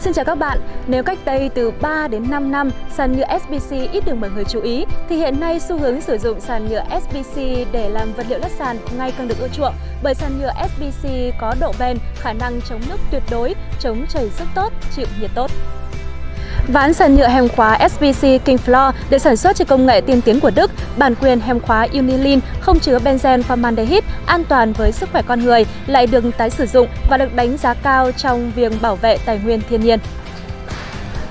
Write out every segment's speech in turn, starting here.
Xin chào các bạn, nếu cách đây từ 3 đến 5 năm sàn nhựa SBC ít được mọi người chú ý thì hiện nay xu hướng sử dụng sàn nhựa SBC để làm vật liệu lát sàn ngày càng được ưa chuộng bởi sàn nhựa SBC có độ bền, khả năng chống nước tuyệt đối, chống chảy rất tốt, chịu nhiệt tốt. Ván sàn nhựa hèm khóa SBC King Floor được sản xuất trên công nghệ tiên tiến của Đức, bản quyền hèm khóa Unilin không chứa benzen formaldehyde, an toàn với sức khỏe con người, lại được tái sử dụng và được đánh giá cao trong việc bảo vệ tài nguyên thiên nhiên.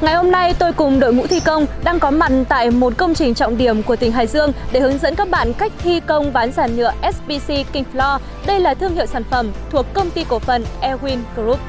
Ngày hôm nay tôi cùng đội ngũ thi công đang có mặt tại một công trình trọng điểm của tỉnh Hải Dương để hướng dẫn các bạn cách thi công ván sàn nhựa SBC King Floor. Đây là thương hiệu sản phẩm thuộc công ty cổ phần Airwin Group.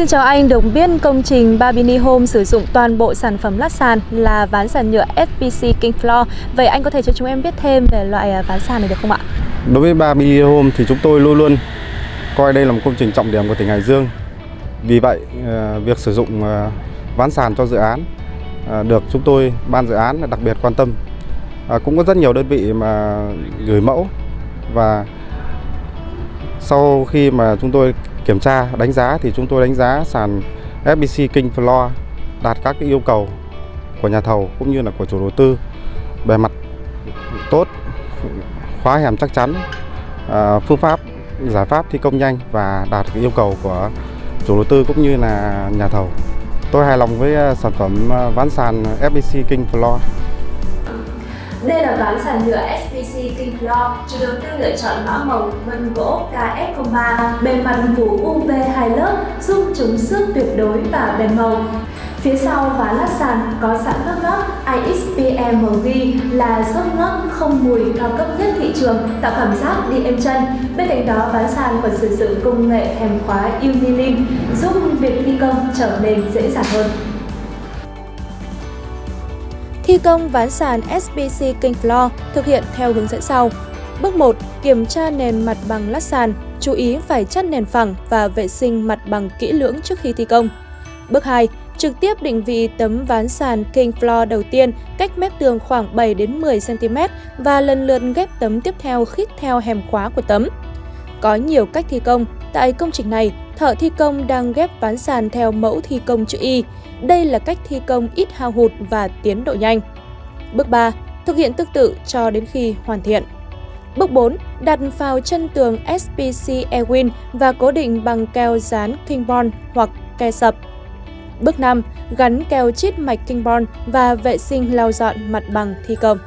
Xin chào anh, được biết công trình Babini Home sử dụng toàn bộ sản phẩm lát sàn là ván sàn nhựa SPC King Floor. Vậy anh có thể cho chúng em biết thêm về loại à, ván sàn này được không ạ? Đối với Babini Home thì chúng tôi luôn luôn coi đây là một công trình trọng điểm của tỉnh Hải Dương. Vì vậy, à, việc sử dụng à, ván sàn cho dự án được chúng tôi, ban dự án đặc biệt quan tâm. Cũng có rất nhiều đơn vị mà gửi mẫu và sau khi mà chúng tôi kiểm tra, đánh giá thì chúng tôi đánh giá sàn FBC King Floor đạt các cái yêu cầu của nhà thầu cũng như là của chủ đầu tư. Bề mặt tốt, khóa hẻm chắc chắn à, phương pháp, giải pháp thi công nhanh và đạt cái yêu cầu của chủ đầu tư cũng như là nhà thầu. Tôi hài lòng với à, sản phẩm à, ván sàn FBC King Floor đây là ván sàn nhựa SPC King Floor, chủ đầu tư lựa chọn mã màu vân gỗ KF03, bề mặt phủ UV hai lớp, giúp chống xước tuyệt đối và bền màu. Phía sau ván lát sàn có sẵn lớp lót IXPMG là lớp lót không mùi cao cấp nhất thị trường, tạo cảm giác đi êm chân. Bên cạnh đó, ván sàn còn sử dụng công nghệ hèm khóa Unilink, giúp việc thi công trở nên dễ dàng hơn. Thi công ván sàn SPC King Floor thực hiện theo hướng dẫn sau. Bước 1. Kiểm tra nền mặt bằng lát sàn, chú ý phải chắt nền phẳng và vệ sinh mặt bằng kỹ lưỡng trước khi thi công. Bước 2. Trực tiếp định vị tấm ván sàn King Floor đầu tiên cách mép tường khoảng 7 đến 10 cm và lần lượt ghép tấm tiếp theo khít theo hẻm khóa của tấm. Có nhiều cách thi công, tại công trình này, thợ thi công đang ghép ván sàn theo mẫu thi công chữ Y. Đây là cách thi công ít hao hụt và tiến độ nhanh. Bước 3. Thực hiện tương tự cho đến khi hoàn thiện. Bước 4. Đặt vào chân tường SPC Airwin và cố định bằng keo dán kingbond hoặc ke sập. Bước 5. Gắn keo chít mạch kingbond và vệ sinh lau dọn mặt bằng thi công.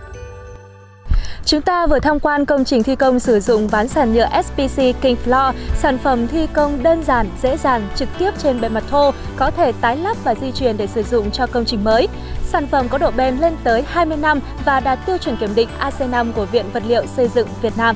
Chúng ta vừa tham quan công trình thi công sử dụng ván sàn nhựa SPC King Floor, sản phẩm thi công đơn giản, dễ dàng, trực tiếp trên bề mặt thô, có thể tái lắp và di chuyển để sử dụng cho công trình mới. Sản phẩm có độ bền lên tới 20 năm và đạt tiêu chuẩn kiểm định AC5 của Viện Vật liệu Xây dựng Việt Nam.